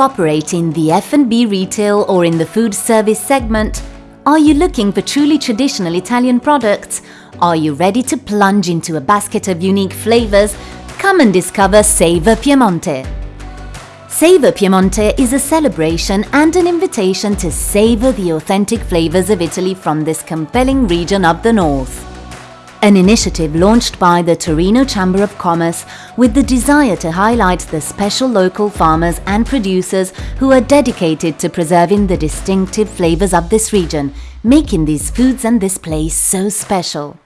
operate in the F&B retail or in the food service segment? Are you looking for truly traditional Italian products? Are you ready to plunge into a basket of unique flavors? Come and discover Savor Piemonte. Savor Piemonte is a celebration and an invitation to savor the authentic flavors of Italy from this compelling region of the north. An initiative launched by the Torino Chamber of Commerce with the desire to highlight the special local farmers and producers who are dedicated to preserving the distinctive flavors of this region, making these foods and this place so special.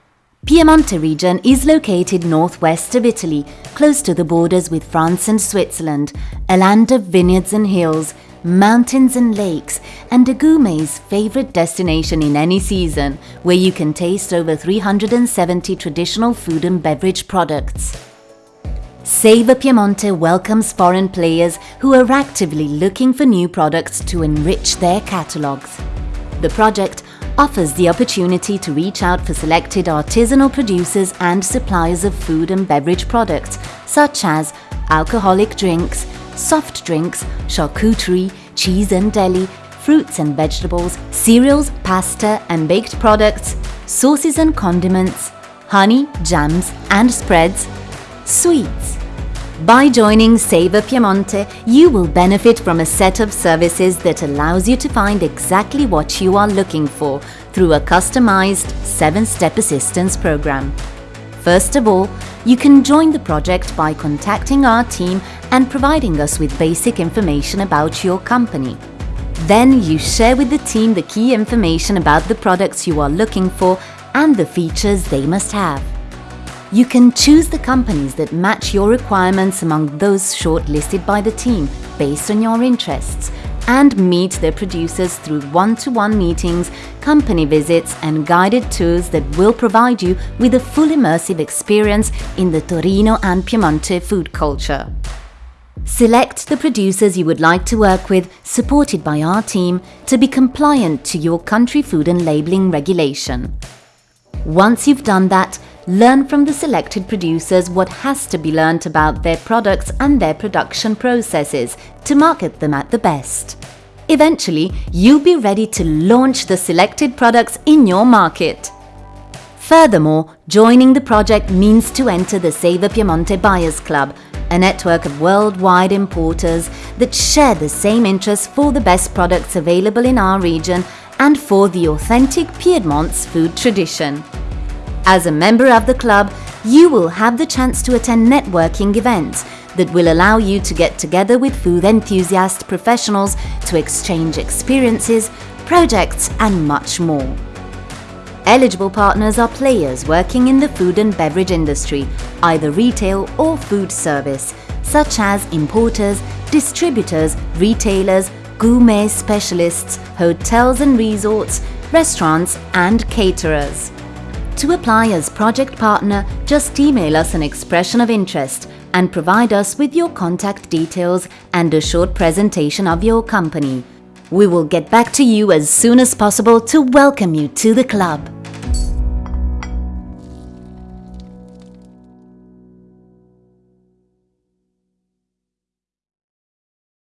Piemonte region is located northwest of Italy, close to the borders with France and Switzerland, a land of vineyards and hills, mountains and lakes, and a gourmet's favorite destination in any season, where you can taste over 370 traditional food and beverage products. Savor Piemonte welcomes foreign players who are actively looking for new products to enrich their catalogues. The project offers the opportunity to reach out for selected artisanal producers and suppliers of food and beverage products, such as alcoholic drinks, soft drinks, charcuterie, cheese and deli, fruits and vegetables, cereals, pasta and baked products, sauces and condiments, honey, jams and spreads, sweets. By joining Savor Piemonte, you will benefit from a set of services that allows you to find exactly what you are looking for through a customized 7-step assistance program. First of all, you can join the project by contacting our team and providing us with basic information about your company. Then you share with the team the key information about the products you are looking for and the features they must have. You can choose the companies that match your requirements among those shortlisted by the team based on your interests and meet their producers through one-to-one meetings, company visits and guided tours that will provide you with a full immersive experience in the Torino and Piemonte food culture. Select the producers you would like to work with, supported by our team, to be compliant to your country food and labelling regulation. Once you've done that, learn from the selected producers what has to be learnt about their products and their production processes to market them at the best. Eventually, you'll be ready to launch the selected products in your market. Furthermore, joining the project means to enter the Savor Piemonte Buyers Club, a network of worldwide importers that share the same interests for the best products available in our region and for the authentic Piedmont's food tradition. As a member of the club, you will have the chance to attend networking events that will allow you to get together with food enthusiast professionals to exchange experiences, projects and much more. Eligible partners are players working in the food and beverage industry, either retail or food service, such as importers, distributors, retailers, gourmet specialists, hotels and resorts, restaurants and caterers. To apply as project partner, just email us an expression of interest and provide us with your contact details and a short presentation of your company. We will get back to you as soon as possible to welcome you to the club.